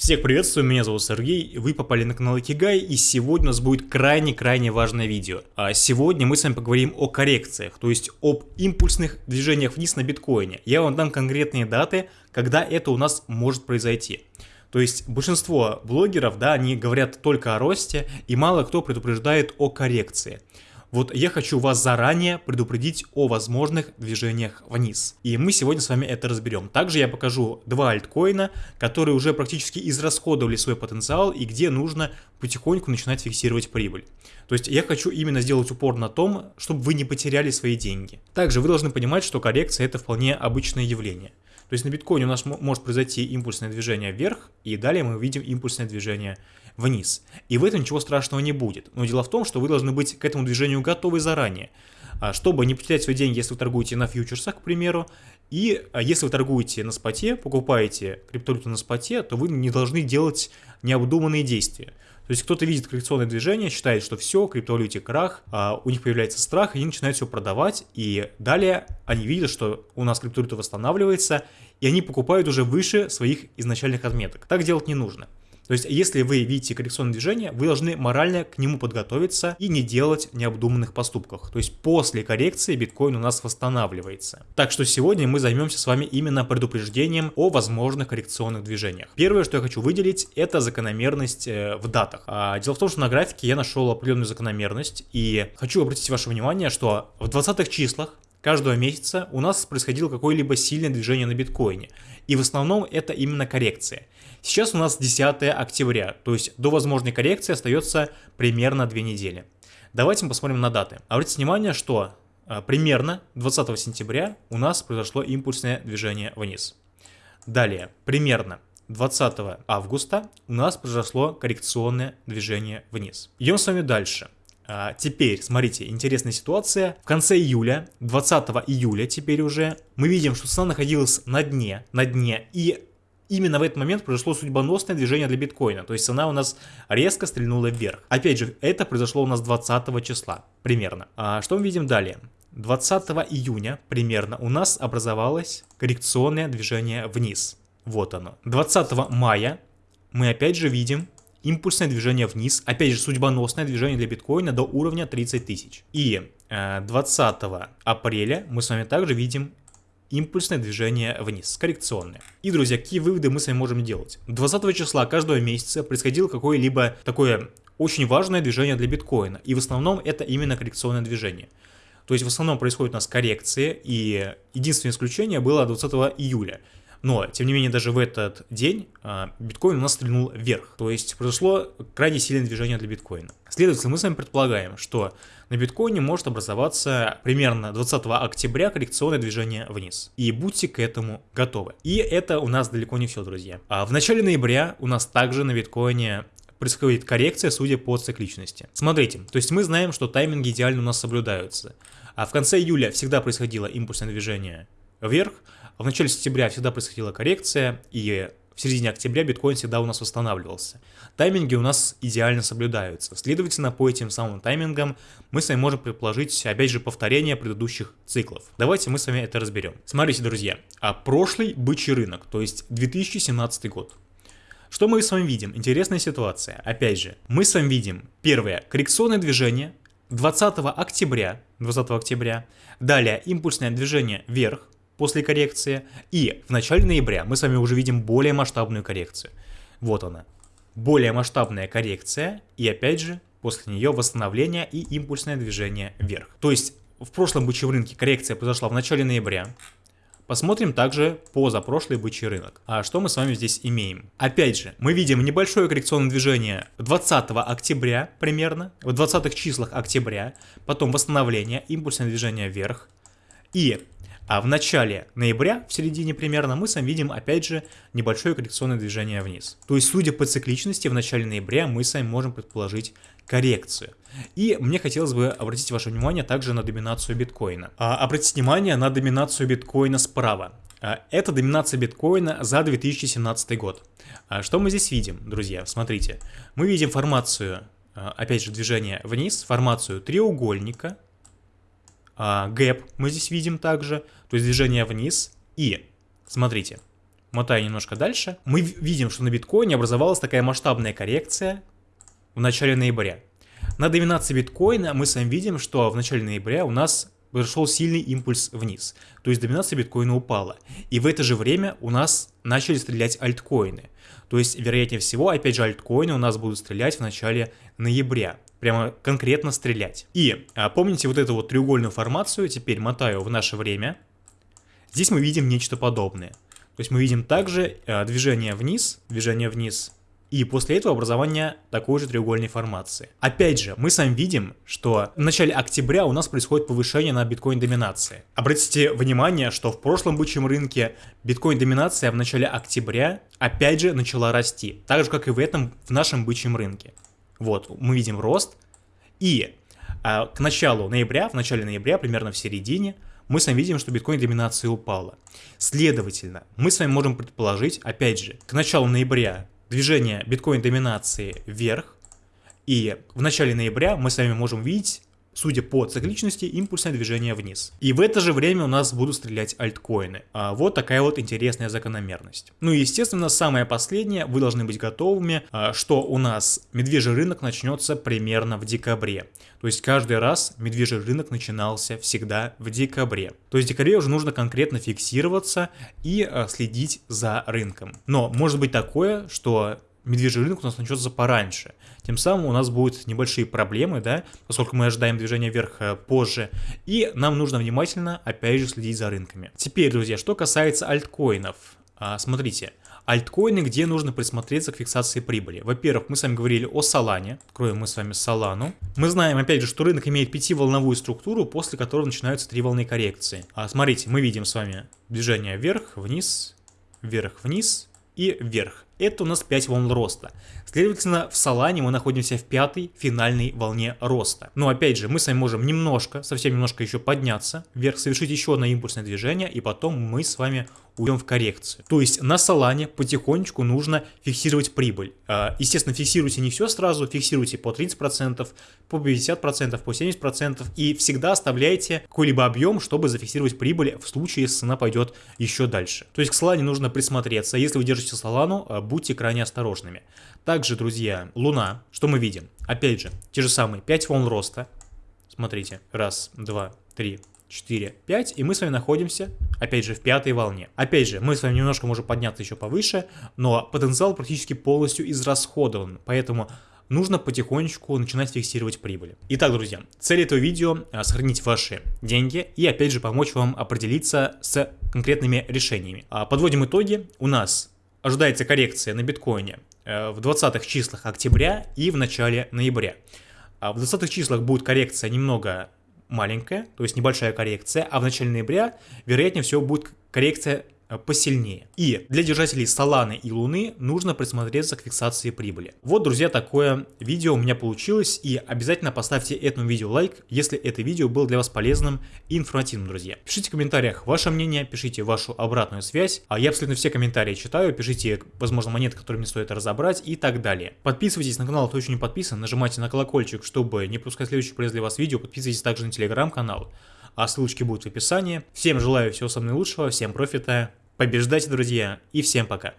Всех приветствую, меня зовут Сергей, вы попали на канал Икигай, и сегодня у нас будет крайне-крайне важное видео. А сегодня мы с вами поговорим о коррекциях, то есть об импульсных движениях вниз на биткоине. Я вам дам конкретные даты, когда это у нас может произойти. То есть большинство блогеров, да, они говорят только о росте, и мало кто предупреждает о коррекции. Вот я хочу вас заранее предупредить о возможных движениях вниз. И мы сегодня с вами это разберем. Также я покажу два альткоина, которые уже практически израсходовали свой потенциал и где нужно потихоньку начинать фиксировать прибыль. То есть я хочу именно сделать упор на том, чтобы вы не потеряли свои деньги. Также вы должны понимать, что коррекция это вполне обычное явление. То есть на биткоине у нас может произойти импульсное движение вверх, и далее мы увидим импульсное движение вниз. И в этом ничего страшного не будет. Но дело в том, что вы должны быть к этому движению готовы заранее. А, чтобы не потерять свои деньги, если вы торгуете на фьючерсах, к примеру, и а, если вы торгуете на споте, покупаете криптовалюту на споте, то вы не должны делать необдуманные действия. То есть кто-то видит коррекционное движение, считает, что все, криптовалюте крах, а у них появляется страх, и они начинают все продавать, и далее они видят, что у нас криптовалюта восстанавливается, и они покупают уже выше своих изначальных отметок. Так делать не нужно. То есть, если вы видите коррекционное движение, вы должны морально к нему подготовиться и не делать необдуманных поступков. То есть, после коррекции биткоин у нас восстанавливается. Так что сегодня мы займемся с вами именно предупреждением о возможных коррекционных движениях. Первое, что я хочу выделить, это закономерность э, в датах. А, дело в том, что на графике я нашел определенную закономерность и хочу обратить ваше внимание, что в 20-х числах каждого месяца у нас происходило какое-либо сильное движение на биткоине. И в основном это именно коррекция. Сейчас у нас 10 октября, то есть до возможной коррекции остается примерно 2 недели. Давайте мы посмотрим на даты. Обратите внимание, что а, примерно 20 сентября у нас произошло импульсное движение вниз. Далее, примерно 20 августа у нас произошло коррекционное движение вниз. Идем с вами дальше. А, теперь, смотрите, интересная ситуация. В конце июля, 20 июля теперь уже, мы видим, что цена находилась на дне, на дне, и именно в этот момент произошло судьбоносное движение для биткоина, то есть цена у нас резко стрельнула вверх. Опять же, это произошло у нас 20 числа, примерно. А что мы видим далее? 20 июня примерно у нас образовалось коррекционное движение вниз. Вот оно. 20 мая мы опять же видим импульсное движение вниз, опять же судьбоносное движение для биткоина до уровня 30 тысяч. И 20 э, апреля мы с вами также видим импульсное движение вниз, коррекционное. И, друзья, какие выводы мы с вами можем делать? 20 числа каждого месяца происходило какое-либо такое очень важное движение для биткоина, и в основном это именно коррекционное движение. То есть в основном происходит у нас коррекции, и единственное исключение было 20 июля. Но, тем не менее, даже в этот день а, биткоин у нас стрельнул вверх. То есть произошло крайне сильное движение для биткоина. Следовательно, мы с вами предполагаем, что на биткоине может образоваться примерно 20 октября коррекционное движение вниз. И будьте к этому готовы. И это у нас далеко не все, друзья. А в начале ноября у нас также на биткоине происходит коррекция, судя по цикличности. Смотрите, то есть мы знаем, что тайминги идеально у нас соблюдаются. А в конце июля всегда происходило импульсное движение вверх, в начале сентября всегда происходила коррекция, и в середине октября биткоин всегда у нас восстанавливался. Тайминги у нас идеально соблюдаются. Следовательно, по этим самым таймингам мы с вами можем предположить, опять же, повторение предыдущих циклов. Давайте мы с вами это разберем. Смотрите, друзья, а прошлый бычий рынок, то есть 2017 год. Что мы с вами видим? Интересная ситуация. Опять же, мы с вами видим первое коррекционное движение 20 октября, 20 октября. Далее импульсное движение вверх после коррекции. И в начале ноября мы с вами уже видим более масштабную коррекцию. Вот она. Более масштабная коррекция и опять же после нее восстановление и импульсное движение вверх. То есть в прошлом бычьем рынке коррекция произошла в начале ноября. Посмотрим также по запрошлый бычий рынок. А что мы с вами здесь имеем? Опять же, мы видим небольшое коррекционное движение 20 октября примерно, в 20 числах октября, потом восстановление, импульсное движение вверх. И а в начале ноября, в середине примерно, мы с вами видим опять же небольшое коррекционное движение вниз. То есть, судя по цикличности, в начале ноября мы с вами можем предположить коррекцию. И мне хотелось бы обратить ваше внимание также на доминацию биткоина. А, обратите внимание на доминацию биткоина справа. А, это доминация биткоина за 2017 год. А, что мы здесь видим, друзья? Смотрите. Мы видим формацию, а, опять же, движения вниз, формацию треугольника, а, гэп мы здесь видим также, то есть движение вниз. И, смотрите, мотая немножко дальше, мы видим, что на биткоине образовалась такая масштабная коррекция в начале ноября. На доминации биткоина мы с вами видим, что в начале ноября у нас произошел сильный импульс вниз, то есть доминация биткоина упала. И в это же время у нас начали стрелять альткоины. То есть, вероятнее всего, опять же, альткоины у нас будут стрелять в начале ноября. Прямо конкретно стрелять. И а, помните вот эту вот треугольную формацию, теперь мотаю в наше время. Здесь мы видим нечто подобное. То есть мы видим также а, движение вниз, движение вниз, и после этого образование такой же треугольной формации. Опять же, мы с вами видим, что в начале октября у нас происходит повышение на биткоин-доминации. Обратите внимание, что в прошлом бычьем рынке биткоин-доминация в начале октября опять же начала расти, так же как и в этом, в нашем бычьем рынке. Вот, мы видим рост, и а, к началу ноября, в начале ноября, примерно в середине, мы с вами видим, что биткоин-доминация упала. Следовательно, мы с вами можем предположить, опять же, к началу ноября движение биткоин-доминации вверх, и в начале ноября мы с вами можем видеть судя по цикличности, импульсное движение вниз. И в это же время у нас будут стрелять альткоины. А вот такая вот интересная закономерность. Ну и естественно, самое последнее, вы должны быть готовыми, а, что у нас медвежий рынок начнется примерно в декабре. То есть каждый раз медвежий рынок начинался всегда в декабре. То есть в декабре уже нужно конкретно фиксироваться и а, следить за рынком. Но может быть такое, что медвежий рынок у нас начнется пораньше. Тем самым у нас будут небольшие проблемы, да, поскольку мы ожидаем движения вверх э, позже, и нам нужно внимательно, опять же, следить за рынками. Теперь, друзья, что касается альткоинов. А, смотрите, альткоины, где нужно присмотреться к фиксации прибыли. Во-первых, мы с вами говорили о Солане, откроем мы с вами Солану. Мы знаем, опять же, что рынок имеет пятиволновую структуру, после которой начинаются три волны коррекции. А, смотрите, мы видим с вами движение вверх, вниз, вверх, вниз и вверх. Это у нас 5 волн роста. Следовательно, в Солане мы находимся в пятой финальной волне роста. Но опять же, мы с вами можем немножко, совсем немножко еще подняться вверх, совершить еще одно импульсное движение, и потом мы с вами уйдем в коррекцию. То есть на Солане потихонечку нужно фиксировать прибыль. А, естественно, фиксируйте не все сразу, фиксируйте по 30%, по 50%, по 70% и всегда оставляйте какой-либо объем, чтобы зафиксировать прибыль в случае, если цена пойдет еще дальше. То есть к Солане нужно присмотреться. Если вы держите Солану, а, будьте крайне осторожными. Также, друзья, Луна, что мы видим? Опять же, те же самые 5 волн роста. Смотрите, раз, два, три, 4, 5, и мы с вами находимся, опять же, в пятой волне. Опять же, мы с вами немножко можем подняться еще повыше, но потенциал практически полностью израсходован, поэтому нужно потихонечку начинать фиксировать прибыль. Итак, друзья, цель этого видео а, сохранить ваши деньги и опять же помочь вам определиться с конкретными решениями. А, подводим итоги. У нас ожидается коррекция на биткоине э, в 20 числах октября и в начале ноября. А в 20 числах будет коррекция немного маленькая, то есть небольшая коррекция, а в начале ноября, вероятнее всего, будет коррекция посильнее. И для держателей Соланы и Луны нужно присмотреться к фиксации прибыли. Вот, друзья, такое видео у меня получилось, и обязательно поставьте этому видео лайк, если это видео было для вас полезным и информативным, друзья. Пишите в комментариях ваше мнение, пишите вашу обратную связь, а я абсолютно все комментарии читаю, пишите, возможно, монеты, которые мне стоит разобрать и так далее. Подписывайтесь на канал, кто еще не подписан, нажимайте на колокольчик, чтобы не пропускать следующие полезные для вас видео, подписывайтесь также на телеграм-канал, а ссылочки будут в описании. Всем желаю всего самого наилучшего, всем профита, Побеждайте, друзья, и всем пока.